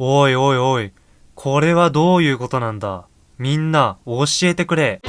おいおいおい。これはどういうことなんだみんな、教えてくれ。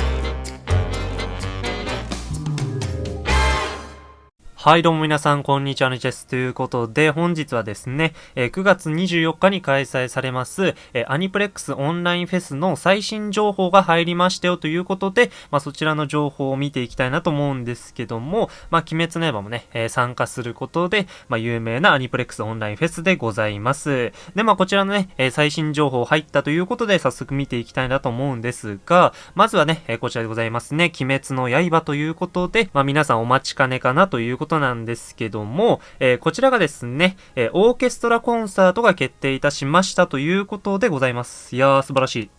はい、どうも皆さん、こんにちは、ねです。ということで、本日はですね、え9月24日に開催されます、えアニプレックスオンラインフェスの最新情報が入りましたよということで、まあ、そちらの情報を見ていきたいなと思うんですけども、まあ、鬼滅の刃もね、え参加することで、まあ、有名なアニプレックスオンラインフェスでございます。で、まあ、こちらのね、え最新情報入ったということで、早速見ていきたいなと思うんですが、まずはね、えこちらでございますね、鬼滅の刃ということで、まあ、皆さんお待ちかねかなということことなんですけども、えーこちらがですね、えーオーケストラコンサートが決定いたしましたということでございます。いやー、素晴らしい。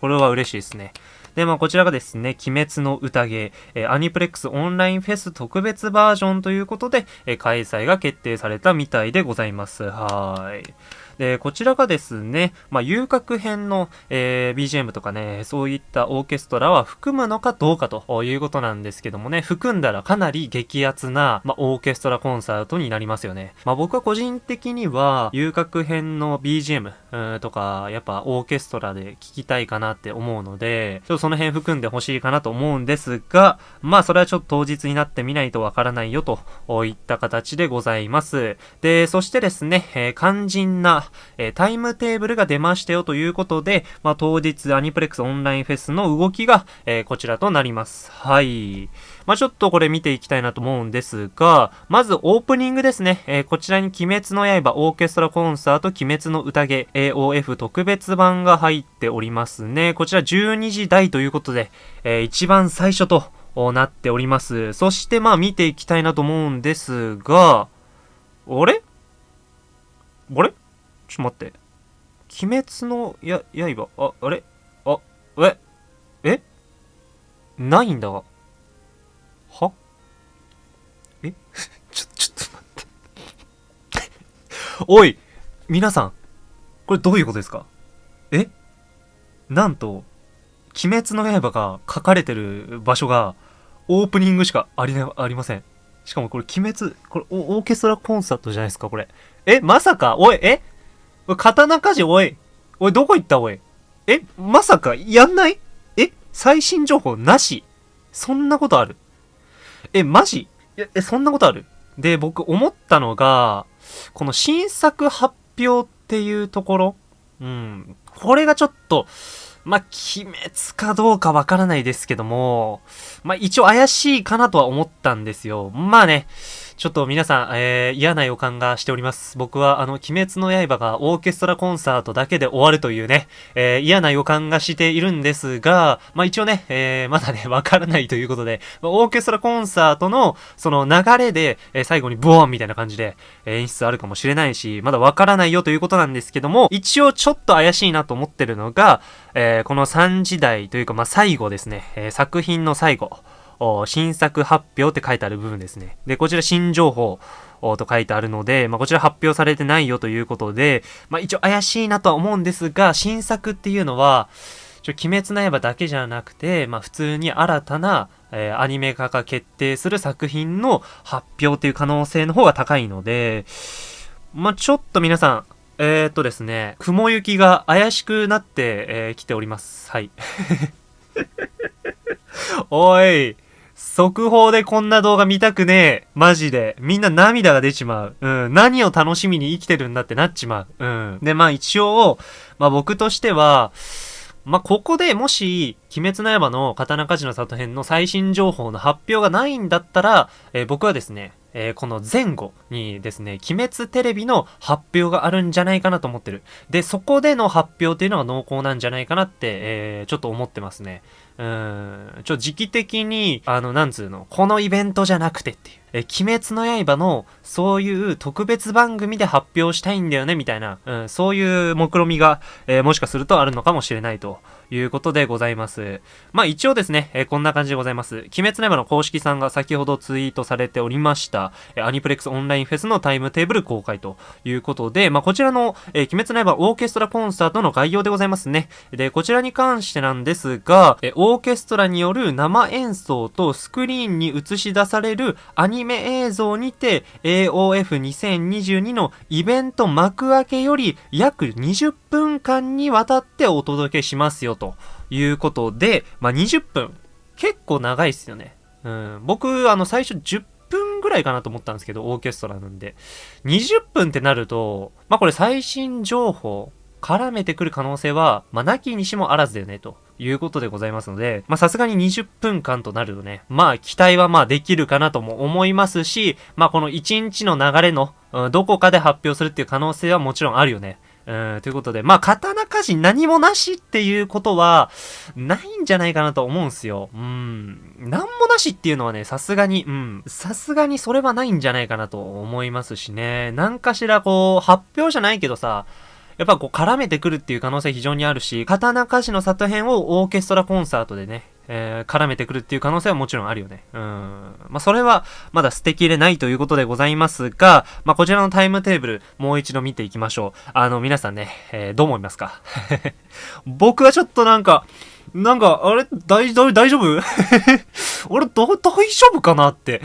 これは嬉しいですね。で、まあ、こちらがですね、鬼滅の宴、えーアニプレックスオンラインフェス特別バージョンということで、えー開催が決定されたみたいでございます。はーい。で、こちらがですね、まあ、遊郭編の、えー BGM とかね、そういったオーケストラは含むのかどうかということなんですけどもね、含んだらかなり激アツな、まあ、オーケストラコンサートになりますよね。まあ、僕は個人的には、遊郭編の BGM とか、やっぱオーケストラで聴きたいかなって思うので、ちょっとその辺含んでほしいかなと思うんですが、まあ、それはちょっと当日になってみないとわからないよといった形でございます。で、そしてですね、えー肝心な、えタイムテーブルが出ましたよということで、まあ、当日アニプレックスオンラインフェスの動きが、えこちらとなります。はい。まあ、ちょっとこれ見ていきたいなと思うんですが、まずオープニングですね。えーこちらに鬼滅の刃オーケストラコンサート鬼滅の宴 AOF 特別版が入っておりますね。こちら12時台ということで、えー一番最初となっております。そしてまあ見ていきたいなと思うんですが、あれ？あれ？ちょっと待って。鬼滅のや、刃、あ、あれ？あ、え？え？ないんだ。が。は？え？ちょ、ちょっと待って。おい！皆さんこれどういうことですか？え？なんと、鬼滅の刃が書かれてる場所が、オープニングしかありな、ありません。しかもこれ鬼滅、これオオーケストラコンサートじゃないですか、これ。え、まさか？おい、え？おい刀鍛冶、おい。おい、どこ行ったおい。え、まさか、やんない？え、最新情報なし？そんなことある？え、マジ？え、そんなことある？で、僕思ったのが、この新作発表っていうところうん。これがちょっと、まあ、鬼滅かどうかわからないですけども、まあ、一応怪しいかなとは思ったんですよ。まあね、ちょっと皆さん、えー、嫌な予感がしております。僕は、あの、鬼滅の刃がオーケストラコンサートだけで終わるというね、えー、嫌な予感がしているんですが、まあ一応ね、えー、まだね、わからないということで、まオーケストラコンサートの、その流れで、え最後にボーンみたいな感じで、え演出あるかもしれないし、まだわからないよということなんですけども、一応ちょっと怪しいなと思ってるのが、えーこの3時代というか、まあ最後ですね、え作品の最後。新作発表って書いてある部分ですね。で、こちら新情報と書いてあるので、まあ、こちら発表されてないよということで、まあ、一応怪しいなとは思うんですが、新作っていうのは、ちょ鬼滅の刃だけじゃなくて、まあ、普通に新たな、えーアニメ化が決定する作品の発表っていう可能性の方が高いので、まあ、ちょっと皆さん、えー、っとですね、雲行きが怪しくなって、えー来ております。はい。おい、速報でこんな動画見たくねえ。マジで。みんな涙が出ちまう。うん。何を楽しみに生きてるんだってなっちまう。うん。で、まあ一応、まあ僕としては、まあ、ここでもし、鬼滅の刃の刀鍛冶の里編の最新情報の発表がないんだったら、えー僕はですね、えーこの前後にですね、鬼滅テレビの発表があるんじゃないかなと思ってる。で、そこでの発表っていうのが濃厚なんじゃないかなって、えーちょっと思ってますね。うん、ちょ、時期的に、あの、なんつうの、このイベントじゃなくてっていう。え、鬼滅の刃の、そういう特別番組で発表したいんだよね、みたいな、うん、そういう目論みが、えーもしかするとあるのかもしれないということでございます。まあ一応ですね、えーこんな感じでございます。鬼滅の刃の公式さんが先ほどツイートされておりました、えーアニプレックスオンラインフェスのタイムテーブル公開ということで、まあこちらの、え鬼滅の刃オーケストラコンサートの概要でございますね。で、こちらに関してなんですが、えオーケストラによる生演奏とスクリーンに映し出されるアニニメ映像にて AOF2022 のイベント幕開けより約20分間にわたってお届けしますよということで、まあ、20分。結構長いっすよね。うん。僕、あの、最初10分ぐらいかなと思ったんですけど、オーケストラなんで。20分ってなると、まあ、これ最新情報、絡めてくる可能性は、まあ、なきにしもあらずだよね、ということでございますので、ま、さすがに20分間となるとね、まあ、期待はまあ、できるかなとも思いますし、まあ、この1日の流れの、うん、どこかで発表するっていう可能性はもちろんあるよね。うん、ということで、まあ、刀鍛冶何もなしっていうことは、ないんじゃないかなと思うんすよ。うん。なんもなしっていうのはね、さすがに、うん。さすがにそれはないんじゃないかなと思いますしね。なんかしらこう、発表じゃないけどさ、やっぱこう絡めてくるっていう可能性非常にあるし、刀鍛冶の里編をオーケストラコンサートでね、えー、絡めてくるっていう可能性はもちろんあるよね。うん。まあ、それはまだ捨てきれないということでございますが、まあ、こちらのタイムテーブル、もう一度見ていきましょう。あの、皆さんね、えー、どう思いますか？僕はちょっとなんか、なんか、あれ大、大丈夫？俺、ど、大丈夫かなって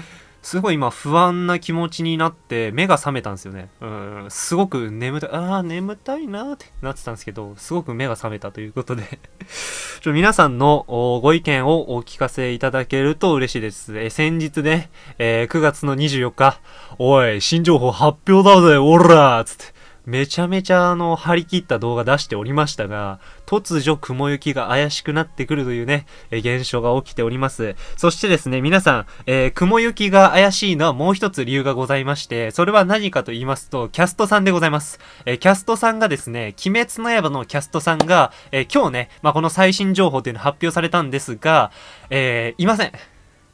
すごい今不安な気持ちになって目が覚めたんですよね。うん、すごく眠たい、ああ、眠たいなーってなってたんですけど、すごく目が覚めたということで ちょ皆さんのご意見をお聞かせいただけると嬉しいです。え先日ね、えー、9月の24日、おい、新情報発表だぜ、おらーつって、めちゃめちゃあの、張り切った動画出しておりましたが、突如雲行きが怪しくなってくるというね、え現象が起きております。そしてですね、皆さん、えー、雲行きが怪しいのはもう一つ理由がございまして、それは何かと言いますと、キャストさんでございます。えー、キャストさんがですね、鬼滅の刃のキャストさんが、えー、今日ね、まあ、この最新情報というの発表されたんですが、えいません。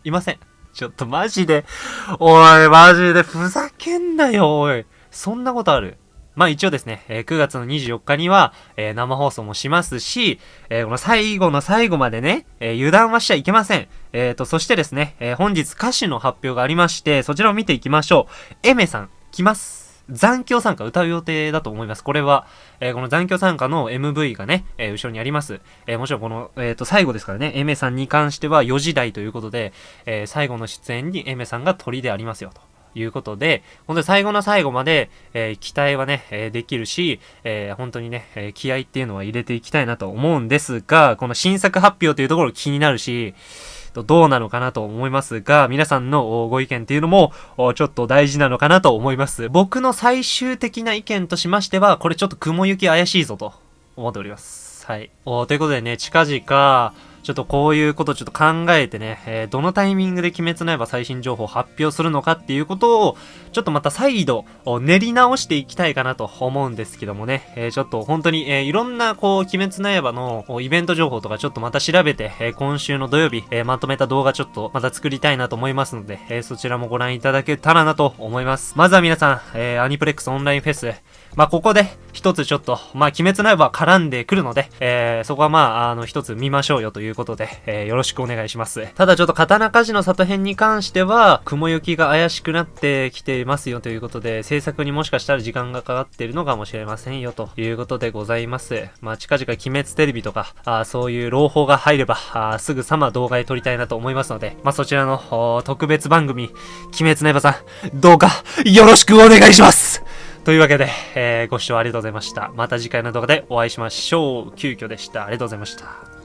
いません。ちょっとマジで、おい、マジでふざけんなよ、おい。そんなことある？まあ一応ですね、えー、9月の24日には、えー、生放送もしますし、えー、この最後の最後までね、え油断はしちゃいけません。えーと、そしてですね、え本日歌手の発表がありまして、そちらを見ていきましょう。エメさん、来ます。残響参加歌う予定だと思います。これは、え、この残響参加の MV がね、え、後ろにあります。え、もちろんこの、えっ、と、最後ですからね、エメさんに関しては4時台ということで、え最後の出演にエメさんが鳥でありますよと。いうことで、本当に最後の最後まで、えー、期待はね、えー、できるし、えー、本当にね、え気合っていうのは入れていきたいなと思うんですが、この新作発表というところ気になるし、どうなのかなと思いますが、皆さんのご意見っていうのも、ちょっと大事なのかなと思います。僕の最終的な意見としましては、これちょっと雲行き怪しいぞと思っております。はい。おということでね、近々、ちょっとこういうことちょっと考えてね、えー、どのタイミングで鬼滅の刃最新情報を発表するのかっていうことを、ちょっとまた再度練り直していきたいかなと思うんですけどもね、えー、ちょっと本当に、えー、いろんなこう、鬼滅の刃のイベント情報とかちょっとまた調べて、え今週の土曜日、えまとめた動画ちょっとまた作りたいなと思いますので、えそちらもご覧いただけたらなと思います。まずは皆さん、えアニプレックスオンラインフェス、まあ、ここで一つちょっと、まあ、鬼滅の刃絡んでくるので、えー、そこはまあ、あの、一つ見ましょうよということで、えー、よろしくお願いします。ただちょっと刀鍛冶の里編に関しては、雲行きが怪しくなってきていますよということで、制作にもしかしたら時間がかかっているのかもしれませんよということでございます。まあ、近々鬼滅テレビとか、あそういう朗報が入れば、あすぐさま動画で撮りたいなと思いますので、まあ、そちらの特別番組、鬼滅の刃さん、どうかよろしくお願いしますというわけで、えー、ご視聴ありがとうございました。また次回の動画でお会いしましょう。急遽でした。ありがとうございました。